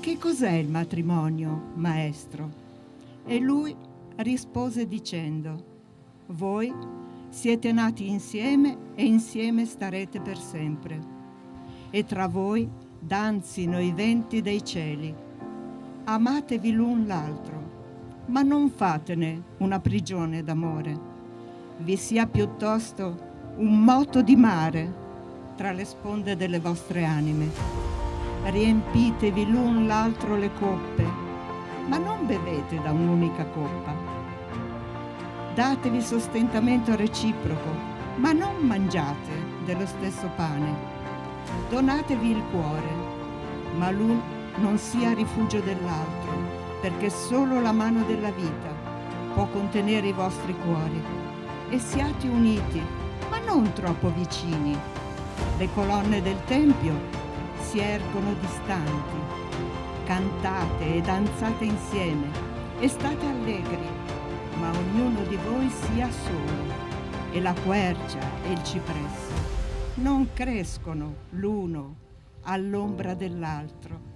che cos'è il matrimonio, maestro? E lui rispose dicendo, voi siete nati insieme e insieme starete per sempre. E tra voi danzino i venti dei cieli. Amatevi l'un l'altro, ma non fatene una prigione d'amore. Vi sia piuttosto un moto di mare tra le sponde delle vostre anime riempitevi l'un l'altro le coppe, ma non bevete da un'unica coppa. Datevi sostentamento reciproco, ma non mangiate dello stesso pane. Donatevi il cuore, ma l'un non sia rifugio dell'altro, perché solo la mano della vita può contenere i vostri cuori. E siate uniti, ma non troppo vicini. Le colonne del Tempio si ergono distanti. Cantate e danzate insieme e state allegri, ma ognuno di voi sia solo. E la quercia e il cipresso non crescono l'uno all'ombra dell'altro